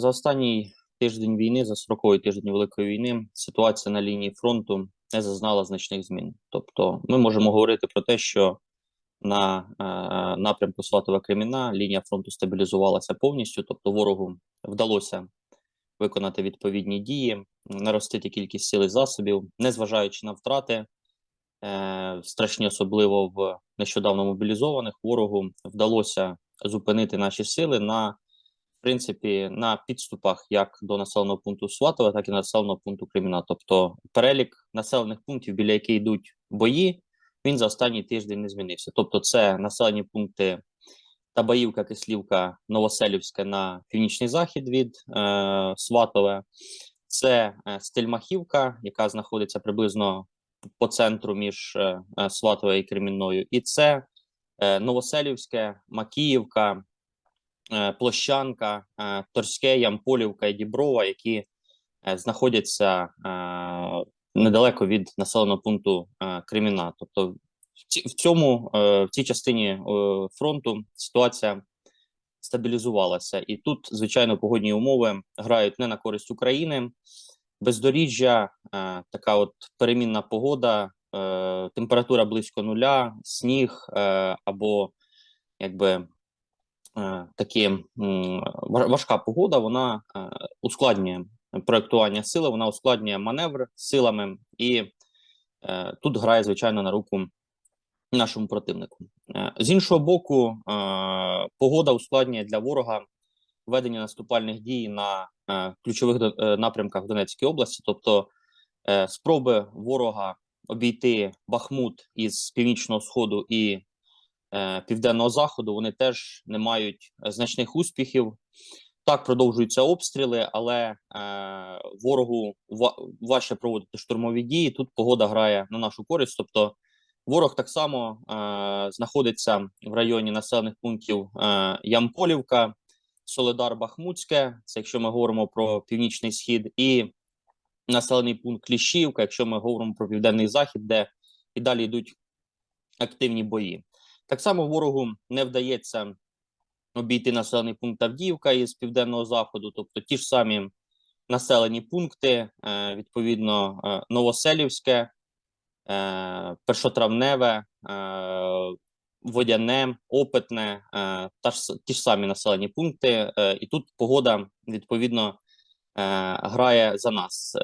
За останній тиждень війни, за 40-й тиждень Великої війни, ситуація на лінії фронту не зазнала значних змін. Тобто, ми можемо говорити про те, що на е, напрямку Сватова Креміна лінія фронту стабілізувалася повністю, тобто ворогу вдалося виконати відповідні дії, наростити кількість сил і засобів, незважаючи на втрати, е, страшні, особливо в нещодавно мобілізованих, ворогу вдалося зупинити наші сили на принципі на підступах як до населеного пункту Сватове, так і населеного пункту Креміна. Тобто перелік населених пунктів, біля яких йдуть бої, він за останній тиждень не змінився. Тобто, це населені пункти Табаївка, Кислівка, Новоселівське на північний захід від е, Сватове, це е, Стельмахівка, яка знаходиться приблизно по центру між е, Сватове і Кремінною, і це е, Новоселівське, Макіївка. Е, Площанка, е, Торське, Ямполівка і Діброва, які е, знаходяться недалеко від населеного пункту Креміна. Тобто, в цьому в цій частині фронту ситуація стабілізувалася, і тут, звичайно, погодні умови грають не на користь України. Бездоріжжя, така от перемінна погода, температура близько нуля, сніг або якби Е, такі важка погода, вона е, ускладнює проектування сили, вона ускладнює маневр силами, і е, тут грає звичайно на руку нашому противнику. З іншого боку, погода ускладнює для ворога ведення наступальних дій на ключових напрямках в Донецькій області, тобто спроби ворога обійти Бахмут із північного сходу і південного заходу вони теж не мають е, значних успіхів. Так продовжуються обстріли, але е, ворогу важче проводити штурмові дії. Тут погода грає на нашу користь. Тобто, ворог так само е, знаходиться в районі населених пунктів е, Ямполівка, Соледар Бахмутське. Це якщо ми говоримо про північний схід, і населений пункт Кліщівка, якщо ми говоримо про південний захід, де і далі йдуть активні бої. Так само ворогу не вдається обійти населений пункт Авдіївка із південного заходу, тобто ті ж самі населені пункти, е, відповідно, е, Новоселівське, е, Першотравневе, Водяне, Опитне, та ж ті ж самі населені пункти, і тут погода відповідно грає за нас.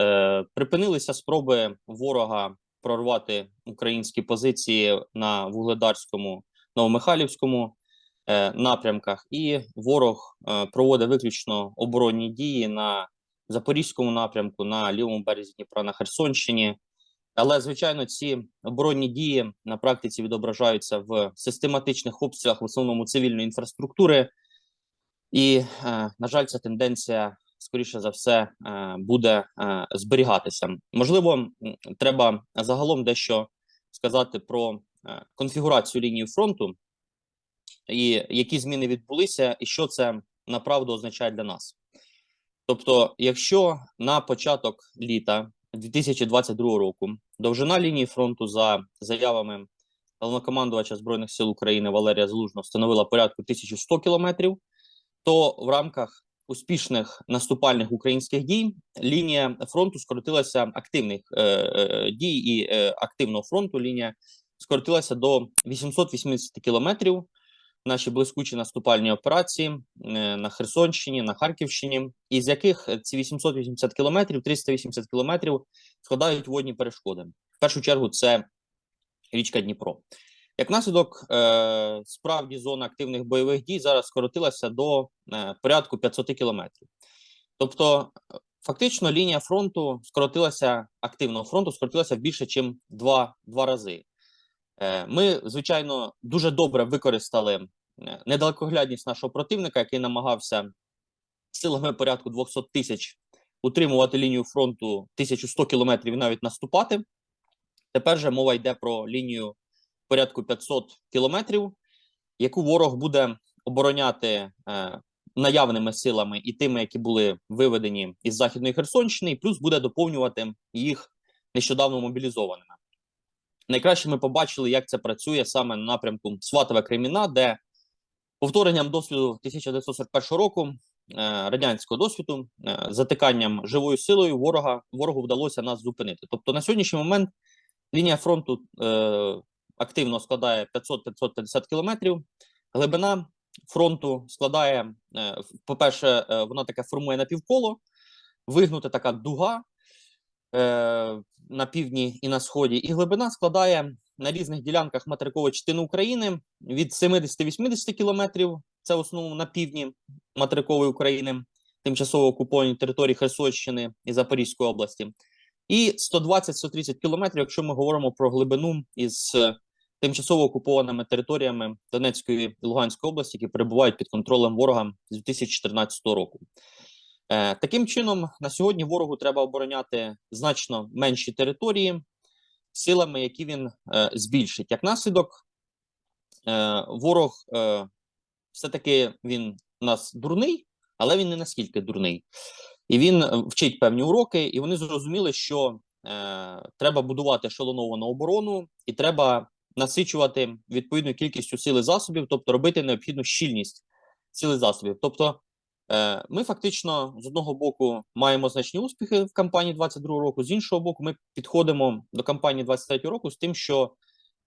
Припинилися спроби ворога прорвати українські позиції на вугледарському Новомихайлівському е, напрямках, і ворог е, проводить виключно оборонні дії на Запорізькому напрямку, на лівому березі Дніпра на Херсонщині. Але звичайно, ці оборонні дії на практиці відображаються в систематичних обстрілах в основному цивільної інфраструктури, і, е, на жаль, ця тенденція скоріше за все буде зберігатися. Можливо, треба загалом дещо сказати про конфігурацію лінії фронту, і які зміни відбулися, і що це направду означає для нас. Тобто, якщо на початок літа 2022 року довжина лінії фронту за заявами головнокомандувача збройних сил України Валерія Залужного становила порядку 1100 кілометрів, то в рамках успішних наступальних українських дій лінія фронту скоротилася активних е, е, дій і е, активного фронту. Лінія скоротилася до 880 кілометрів. Наші блискучі наступальні операції е, на Херсонщині, на Харківщині, із яких ці 880 кілометрів, 380 кілометрів складають водні перешкоди. В першу чергу це річка Дніпро. Як наслідок, е, справді зона активних бойових дій зараз скоротилася до е, порядку 500 кілометрів. Тобто, фактично, лінія фронту скоротилася активного фронту, скоротилася більше, ніж два, два рази. Е, ми, звичайно, дуже добре використали е, недалекоглядність нашого противника, який намагався силами порядку 200 тисяч утримувати лінію фронту 1100 кілометрів і навіть наступати. Тепер же мова йде про лінію порядку 500 кілометрів, яку ворог буде обороняти е, наявними силами і тими, які були виведені із західної Херсонщини, і плюс буде доповнювати їх нещодавно мобілізованими. Найкраще ми побачили, як це працює саме на напрямку Сватове Креміна, де повторенням досвіду 1941 року радянського досвіду, е, затиканням живою силою ворога ворогу вдалося нас зупинити. Тобто на сьогоднішній момент лінія фронту е, активно складає 500-550 кілометрів. Глибина фронту складає, е, по-перше, е, вона таке формує напівколо, вигнута така дуга е, на півдні і на сході, і глибина складає на різних ділянках материкової частини України від 70-80 кілометрів. Це в основному на півдні материкової України, тимчасово окуповані території Херсонщини і Запорізької області, і 120-130 кілометрів, якщо ми говоримо про глибину із е, тимчасово окупованими територіями Донецької і Луганської області, які перебувають під контролем ворога з 2014 року. Е, Таким чином, на сьогодні ворогу треба обороняти значно менші території силами, які він е, збільшить. Як наслідок, е, ворог все-таки він у нас дурний, але він не наскільки дурний. І він вчить певні уроки, і вони зрозуміли, що треба будувати шалоновану оборону, і треба насичувати відповідною кількістю сили засобів, тобто робити необхідну щільність сили засобів. Тобто, ми фактично з одного боку маємо значні успіхи в кампанії 22 року, з іншого боку, ми підходимо до кампанії 23 року з тим, що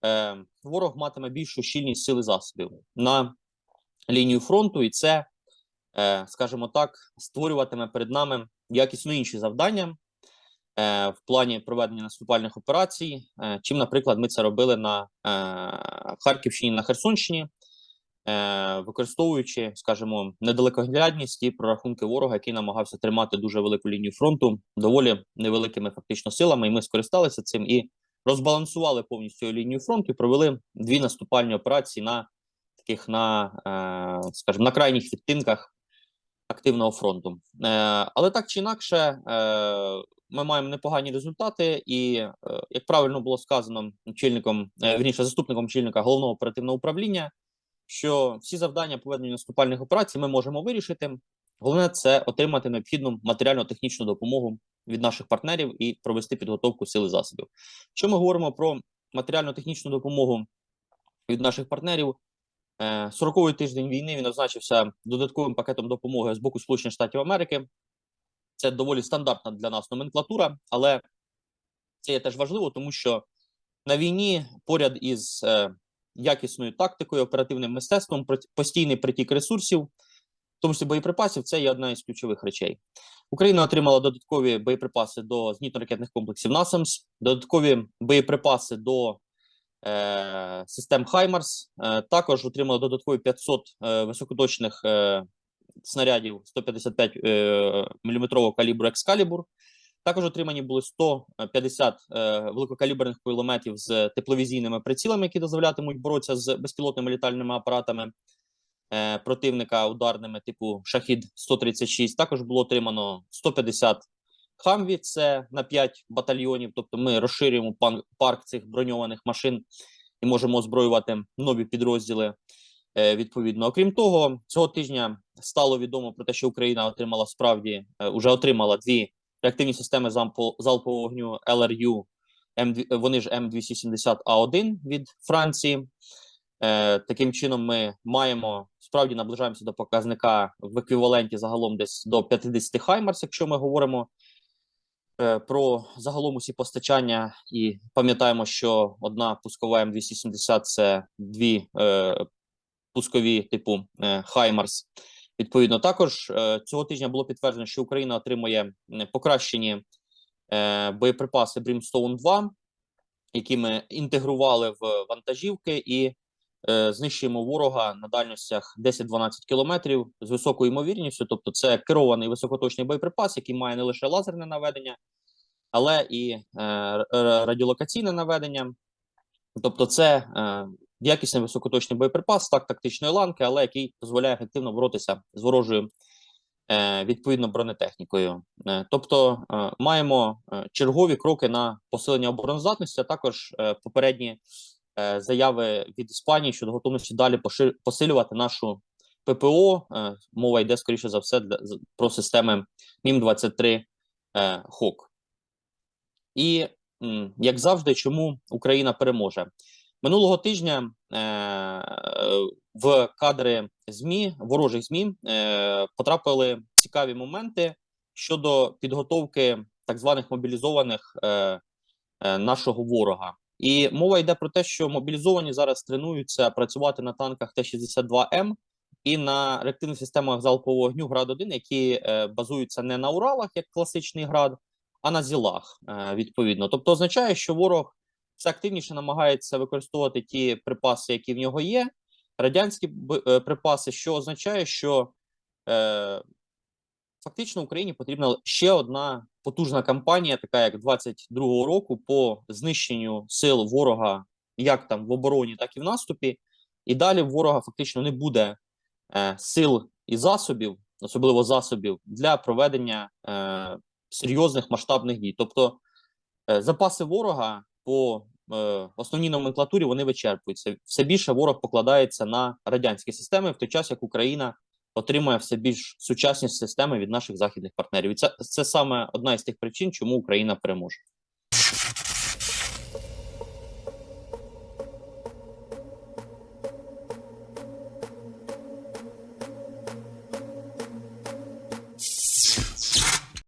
е, ворог матиме більшу щільність сили засобів на лінію фронту, і це, е, скажімо так, створюватиме перед нами якісно інші завдання е, в плані проведення наступальних операцій, е, чим, наприклад, ми це робили на е, Харківщині на Херсонщині, е, використовуючи, скажімо, недалекоглядність і прорахунки ворога, який намагався тримати дуже велику лінію фронту доволі невеликими фактично силами, і ми скористалися цим і розбалансували повністю лінію фронту і провели дві наступальні операції на таких на, е, скажімо, на крайніх відтинках активного фронту. Е, але так чи інакше, е, ми маємо непогані результати, і е, як правильно було сказано очільником, е, вірніше, заступником очільника головного оперативного управління, що всі завдання по наступальних операцій ми можемо вирішити. Головне це отримати необхідну матеріально-технічну допомогу від наших партнерів і провести підготовку сили засобів. Що ми говоримо про матеріально-технічну допомогу від наших партнерів? 40-й тиждень війни він означився додатковим пакетом допомоги з боку Сполучених Штатів Америки. Це доволі стандартна для нас номенклатура, але це є теж важливо, тому що на війні поряд із е, якісною тактикою, оперативним мистецтвом, постійний притік ресурсів, в тому числі боєприпасів, це є одна із ключових речей. Україна отримала додаткові боєприпаси до зенітно-ракетних комплексів НАСАМС, додаткові боєприпаси до е, систем Хаймарс. Е, також отримали додаткові 500 е, високоточних е, снарядів 155 е, мм калібру Екскалібур. Також отримані були 150 е, великокаліберних кулеметів з тепловізійними прицілами, які дозволятимуть боротися з безпілотними літальними апаратами е, противника ударними типу Шахід 136. Також було отримано 150 Хамві, це на 5 батальйонів. Тобто ми розширюємо парк цих броньованих машин і можемо озброювати нові підрозділи. Е, відповідно, окрім того, цього тижня стало відомо про те, що Україна отримала справді вже отримала дві реактивні системи залпового вогню LRU, вони ж М270А1 від Франції. Е, Таким чином, ми маємо справді наближаємося до показника в еквіваленті загалом десь до 50 Хаймарс, якщо ми говоримо е, про загалом усі постачання, і пам'ятаємо, що одна пускова М270 це дві е, пускові типу е, Хаймарс. Відповідно, також е, цього тижня було підтверджено, що Україна отримує покращені е, боєприпаси Brimstone 2, які ми інтегрували в вантажівки і е, знищуємо ворога на дальностях 10-12 кілометрів з високою ймовірністю. Тобто, це керований високоточний боєприпас, який має не лише лазерне наведення, але і радіолокаційне наведення. Тобто, це якісний високоточний боєприпас, так тактичної ланки, але який дозволяє ефективно боротися з ворожою е, відповідно бронетехнікою. Е, тобто е, маємо чергові кроки на посилення обороноздатності, а також попередні заяви від Іспанії щодо готовності далі посилювати нашу ППО. Мова йде скоріше за все про системи Мім 23 е, ХОК. І як завжди, чому Україна переможе? Минулого тижня е, в кадри ЗМІ, ворожих ЗМІ е, потрапили цікаві моменти щодо підготовки так званих мобілізованих е, нашого ворога. І мова йде про те, що мобілізовані зараз тренуються працювати на танках Т-62М і на реактивних системах залпового вогню град 1 які базуються не на Уралах, як класичний град, а на зілах. Відповідно, тобто означає, що ворог все активніше намагається використовувати ті припаси, які в нього є, радянські е, припаси, що означає, що е, фактично Україні потрібна ще одна потужна кампанія, така як 22-го року, по знищенню сил ворога, як там в обороні, так і в наступі. І далі ворога фактично не буде е, сил і засобів, особливо засобів, для проведення е, серйозних масштабних дій. Тобто е, запаси ворога по е, основній номенклатурі вони вичерпуються. Все більше ворог покладається на радянські системи, в той час як Україна отримує все більш сучасні системи від наших західних партнерів. І це, це саме одна із тих причин, чому Україна переможе.